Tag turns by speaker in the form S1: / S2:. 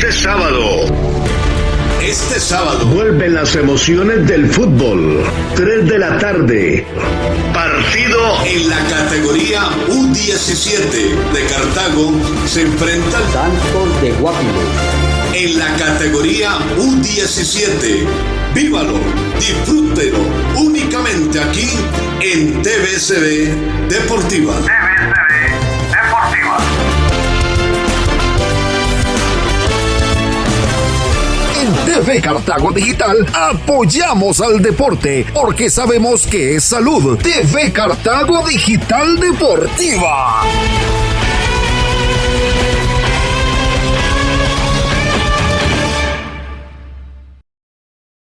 S1: Este sábado.
S2: Este sábado.
S1: Vuelven las emociones del fútbol. 3 de la tarde. Partido
S2: en la categoría U17 de Cartago. Se enfrenta al
S3: Santos de Guapiro.
S2: En la categoría U17. Vívalo, disfrútelo únicamente aquí en TVSB Deportiva.
S4: TV Cartago Digital apoyamos al deporte porque sabemos que es salud. TV Cartago Digital Deportiva.